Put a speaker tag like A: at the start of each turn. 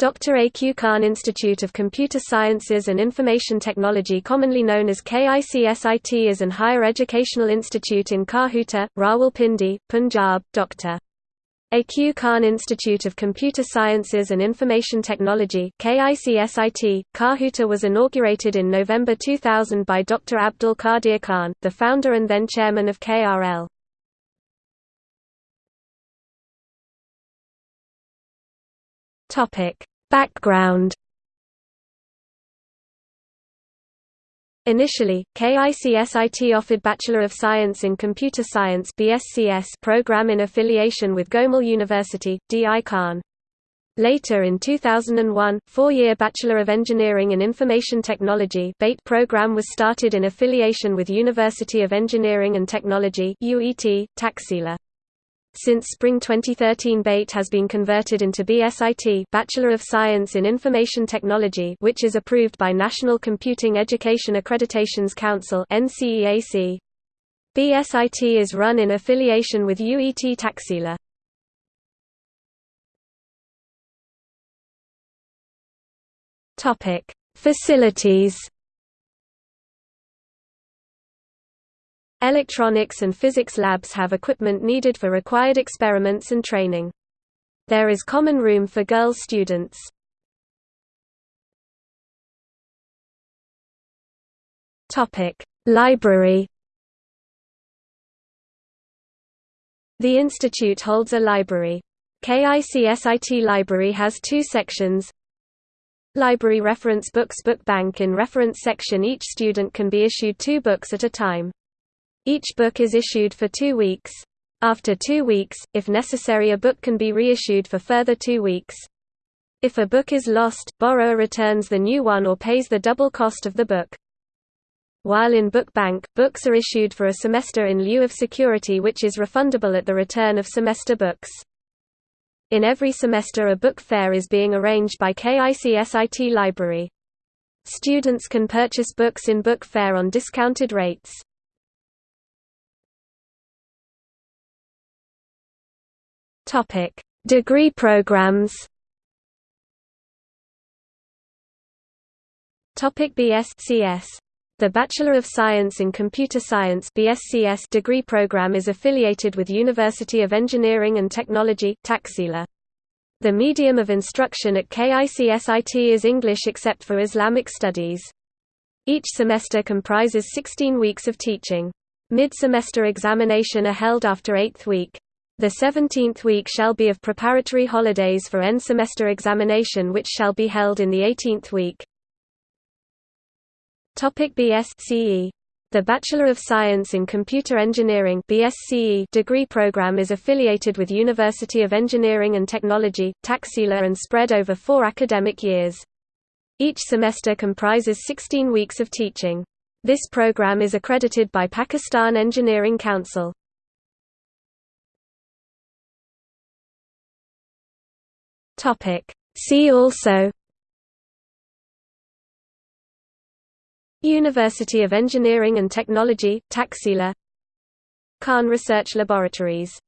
A: Dr. A. Q. Khan Institute of Computer Sciences and Information Technology commonly known as KICSIT is an higher educational institute in Kahuta, Rawalpindi, Punjab. Dr. A. Q. Khan Institute of Computer Sciences and Information Technology KICSIT, Kahuta was inaugurated in November 2000 by Dr. Abdul Qadir Khan, the founder and then chairman of KRL. Topic: Background Initially, KICSIT offered Bachelor of Science in Computer Science BSCS program in affiliation with Gomal University, D.I. Khan. Later in 2001, four-year Bachelor of Engineering in Information Technology BATE program was started in affiliation with University of Engineering and Technology UET, Taxila. Since spring 2013 BATE has been converted into BSIT Bachelor of Science in Information Technology which is approved by National Computing Education Accreditations Council. BSIT is run in affiliation with UET Taxila. Facilities Electronics and physics labs have equipment needed for required experiments and training. There is common room for girls students. Library. The institute holds a library. KICSIT Library has two sections. Library Reference Books Book Bank In reference section each student can be issued two books at a time. Each book is issued for two weeks. After two weeks, if necessary a book can be reissued for further two weeks. If a book is lost, borrower returns the new one or pays the double cost of the book. While in Book Bank, books are issued for a semester in lieu of security which is refundable at the return of semester books. In every semester a book fair is being arranged by KICSIT Library. Students can purchase books in book fair on discounted rates. Topic: Degree programs. Topic BScs. The Bachelor of Science in Computer Science (BSCS) degree program is affiliated with University of Engineering and Technology (Taxila). The medium of instruction at KICSIT is English except for Islamic studies. Each semester comprises 16 weeks of teaching. Mid-semester examination are held after eighth week. The seventeenth week shall be of preparatory holidays for end semester examination which shall be held in the eighteenth week. Topic BSCE the Bachelor of Science in Computer Engineering BSCE degree program is affiliated with University of Engineering and Technology, Taxila and spread over four academic years. Each semester comprises 16 weeks of teaching. This program is accredited by Pakistan Engineering Council. Topic. See also University of Engineering and Technology, Taxila Khan Research Laboratories